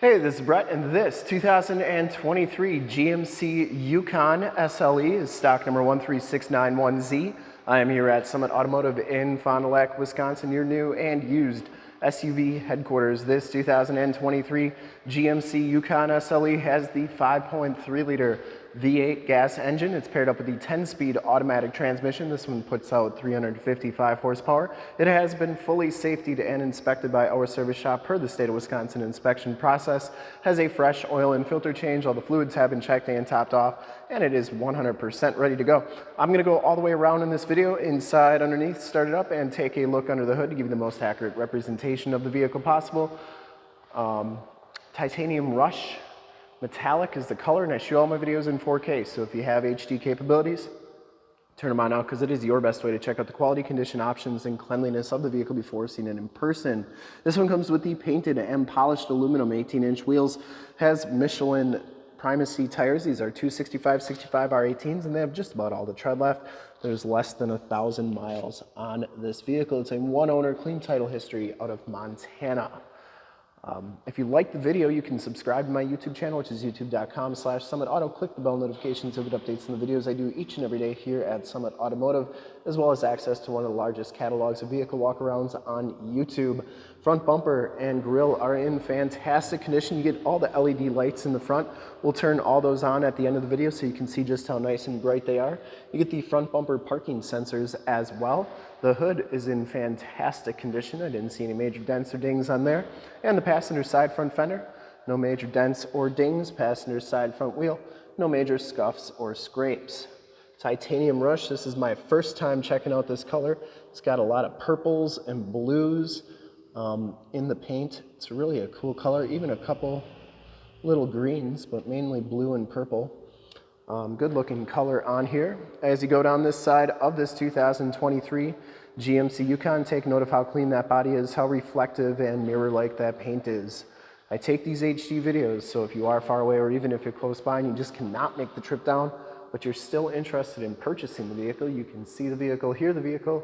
Hey, this is Brett, and this 2023 GMC Yukon SLE is stock number 13691Z. I am here at Summit Automotive in Fond du Lac, Wisconsin, your new and used SUV headquarters. This 2023 GMC Yukon SLE has the 5.3 liter V8 gas engine. It's paired up with the 10-speed automatic transmission. This one puts out 355 horsepower. It has been fully safetied and inspected by our service shop per the state of Wisconsin inspection process. Has a fresh oil and filter change. All the fluids have been checked and topped off, and it is 100% ready to go. I'm gonna go all the way around in this video, inside, underneath, start it up, and take a look under the hood to give you the most accurate representation of the vehicle possible. Um, titanium rush Metallic is the color and I shoot all my videos in 4K. So if you have HD capabilities, turn them on now because it is your best way to check out the quality, condition, options, and cleanliness of the vehicle before seeing it in person. This one comes with the painted and polished aluminum 18-inch wheels, has Michelin Primacy tires. These are 265 65 R18s and they have just about all the tread left. There's less than a thousand miles on this vehicle. It's a one owner clean title history out of Montana. Um, if you like the video, you can subscribe to my YouTube channel, which is youtube.com slash Summit Auto. Click the bell notifications to get updates on the videos I do each and every day here at Summit Automotive, as well as access to one of the largest catalogs of vehicle walkarounds on YouTube. Front bumper and grille are in fantastic condition. You get all the LED lights in the front. We'll turn all those on at the end of the video so you can see just how nice and bright they are. You get the front bumper parking sensors as well. The hood is in fantastic condition. I didn't see any major dents or dings on there. And the passenger side front fender, no major dents or dings. Passenger side front wheel, no major scuffs or scrapes. Titanium Rush, this is my first time checking out this color. It's got a lot of purples and blues um, in the paint. It's really a cool color, even a couple little greens, but mainly blue and purple. Um, good looking color on here. As you go down this side of this 2023 GMC Yukon, take note of how clean that body is, how reflective and mirror-like that paint is. I take these HD videos, so if you are far away or even if you're close by and you just cannot make the trip down, but you're still interested in purchasing the vehicle, you can see the vehicle, hear the vehicle,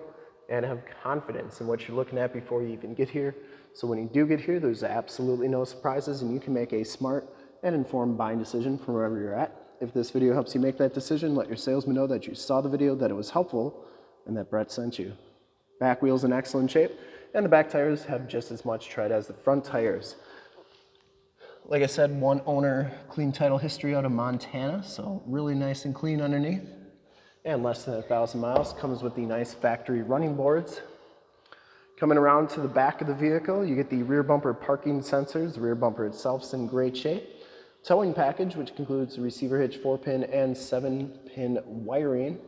and have confidence in what you're looking at before you even get here. So when you do get here, there's absolutely no surprises and you can make a smart and informed buying decision from wherever you're at. If this video helps you make that decision, let your salesman know that you saw the video, that it was helpful, and that Brett sent you. Back wheel's in excellent shape, and the back tires have just as much tread as the front tires. Like I said, one owner, clean title history out of Montana, so really nice and clean underneath. And less than a thousand miles, comes with the nice factory running boards. Coming around to the back of the vehicle, you get the rear bumper parking sensors. The rear bumper itself is in great shape towing package, which includes receiver hitch 4-pin and 7-pin wiring.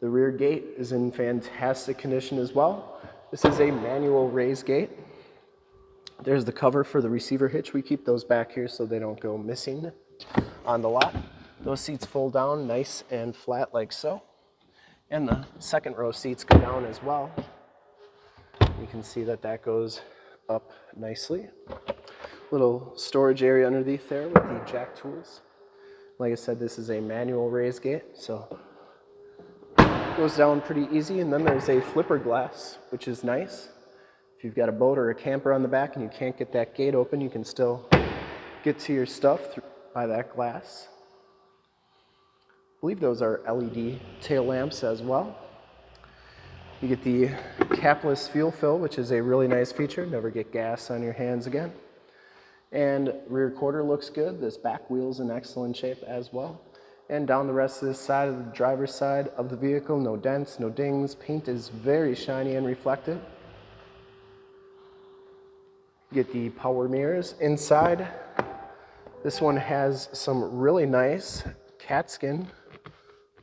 The rear gate is in fantastic condition as well. This is a manual raise gate. There's the cover for the receiver hitch. We keep those back here so they don't go missing on the lot. Those seats fold down nice and flat like so. And the second row seats go down as well. You can see that that goes up nicely little storage area underneath there with the jack tools. Like I said, this is a manual raise gate, so it goes down pretty easy. And then there's a flipper glass, which is nice. If you've got a boat or a camper on the back and you can't get that gate open, you can still get to your stuff by that glass. I believe those are LED tail lamps as well. You get the capless fuel fill, which is a really nice feature. Never get gas on your hands again. And rear quarter looks good. This back wheel's in excellent shape as well. And down the rest of this side of the driver's side of the vehicle, no dents, no dings. Paint is very shiny and reflective. Get the power mirrors inside. This one has some really nice cat skin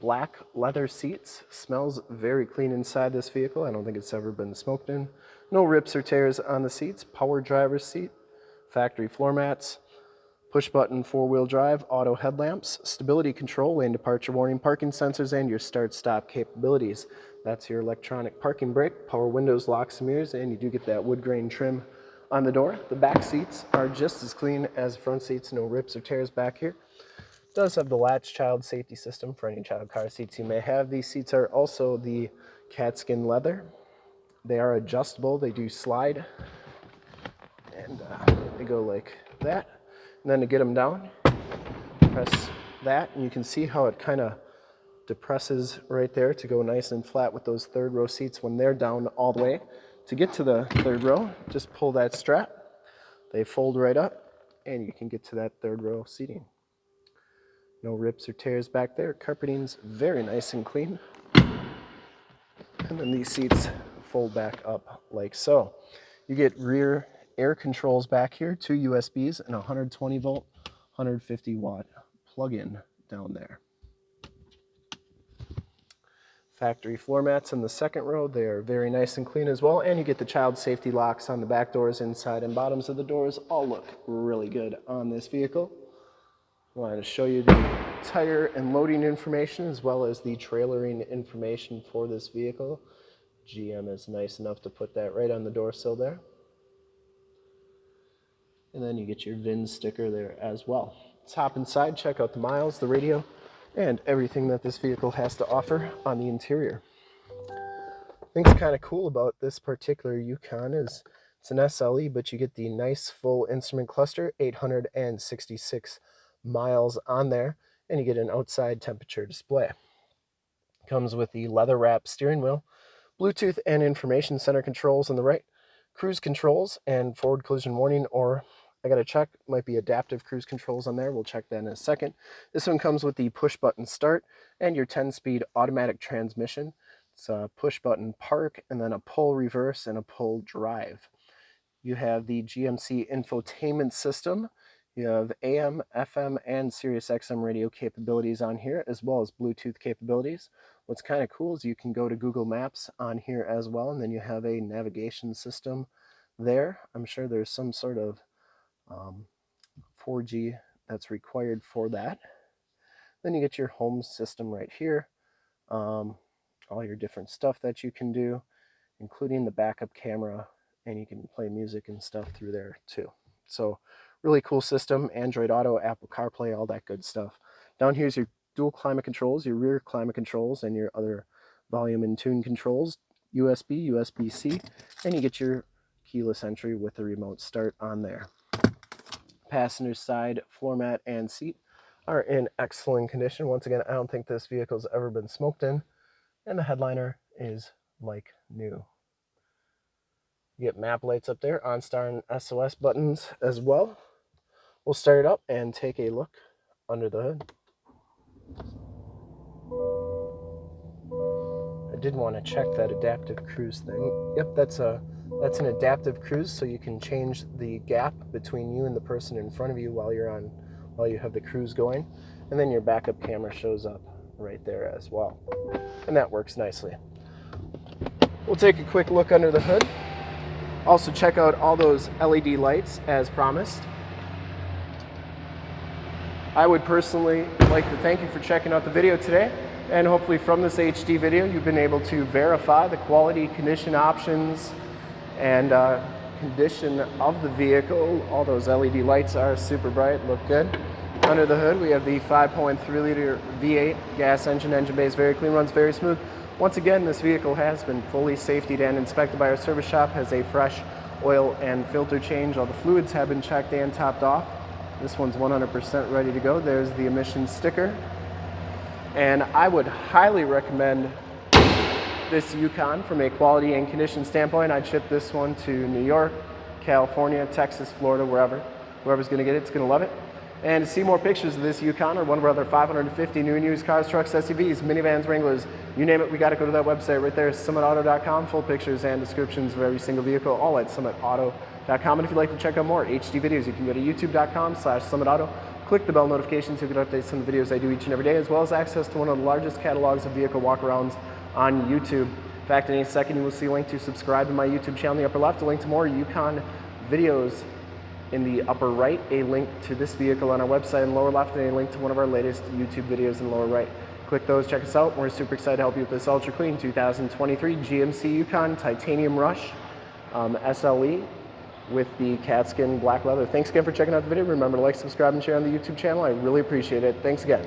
black leather seats. Smells very clean inside this vehicle. I don't think it's ever been smoked in. No rips or tears on the seats. Power driver's seat factory floor mats, push button four-wheel drive, auto headlamps, stability control, lane departure warning, parking sensors, and your start-stop capabilities. That's your electronic parking brake, power windows, locks, and mirrors, and you do get that wood grain trim on the door. The back seats are just as clean as the front seats, no rips or tears back here. Does have the latch child safety system for any child car seats you may have. These seats are also the catskin leather. They are adjustable, they do slide, and uh, you go like that. And then to get them down, press that, and you can see how it kind of depresses right there to go nice and flat with those third row seats when they're down all the way. To get to the third row, just pull that strap. They fold right up, and you can get to that third row seating. No rips or tears back there. Carpeting's very nice and clean. And then these seats fold back up like so. You get rear air controls back here, two USBs and a 120 volt, 150 watt plug-in down there. Factory floor mats in the second row. They are very nice and clean as well. And you get the child safety locks on the back doors, inside and bottoms of the doors. All look really good on this vehicle. I wanted to show you the tire and loading information as well as the trailering information for this vehicle. GM is nice enough to put that right on the door sill there. And then you get your VIN sticker there as well. Let's hop inside, check out the miles, the radio, and everything that this vehicle has to offer on the interior. Things kind of cool about this particular Yukon is it's an SLE, but you get the nice full instrument cluster, 866 miles on there, and you get an outside temperature display. Comes with the leather wrap steering wheel, Bluetooth and information center controls on the right, cruise controls and forward collision warning, or I got to check, might be adaptive cruise controls on there. We'll check that in a second. This one comes with the push button start and your 10 speed automatic transmission. It's a push button park and then a pull reverse and a pull drive. You have the GMC infotainment system. You have AM, FM, and Sirius XM radio capabilities on here, as well as Bluetooth capabilities. What's kind of cool is you can go to Google Maps on here as well, and then you have a navigation system there. I'm sure there's some sort of um, 4G that's required for that. Then you get your home system right here, um, all your different stuff that you can do, including the backup camera, and you can play music and stuff through there too. So really cool system, Android Auto, Apple CarPlay, all that good stuff. Down here's your dual climate controls, your rear climate controls, and your other volume and tune controls, USB, USB-C, and you get your keyless entry with the remote start on there passenger side floor mat and seat are in excellent condition. Once again, I don't think this vehicle's ever been smoked in. And the headliner is like new. You get map lights up there, OnStar and SOS buttons as well. We'll start it up and take a look under the hood. I did want to check that adaptive cruise thing. Yep, that's a that's an adaptive cruise, so you can change the gap between you and the person in front of you while you're on, while you have the cruise going. And then your backup camera shows up right there as well. And that works nicely. We'll take a quick look under the hood. Also check out all those LED lights as promised. I would personally like to thank you for checking out the video today. And hopefully from this HD video, you've been able to verify the quality, condition options, and uh, condition of the vehicle. All those LED lights are super bright, look good. Under the hood, we have the 5.3 liter V8 gas engine. Engine bay is very clean, runs very smooth. Once again, this vehicle has been fully safetied and inspected by our service shop, has a fresh oil and filter change. All the fluids have been checked and topped off. This one's 100% ready to go. There's the emissions sticker. And I would highly recommend this Yukon from a quality and condition standpoint. I'd ship this one to New York, California, Texas, Florida, wherever. Whoever's gonna get it, it's gonna love it. And to see more pictures of this Yukon or one of our other 550 new and used cars, trucks, SUVs, minivans, Wranglers, you name it, we gotta go to that website right there, summitauto.com, full pictures and descriptions of every single vehicle, all at summitauto.com. And if you'd like to check out more HD videos, you can go to youtube.com slash summitauto. Click the bell notifications you get updates on the videos I do each and every day, as well as access to one of the largest catalogs of vehicle walkarounds on YouTube. In fact, in a second, you will see a link to subscribe to my YouTube channel in the upper left, a link to more Yukon videos in the upper right, a link to this vehicle on our website in the lower left, and a link to one of our latest YouTube videos in the lower right. Click those, check us out. We're super excited to help you with this ultra clean 2023 GMC Yukon Titanium Rush um, SLE with the Catskin black leather. Thanks again for checking out the video. Remember to like, subscribe, and share on the YouTube channel. I really appreciate it. Thanks again.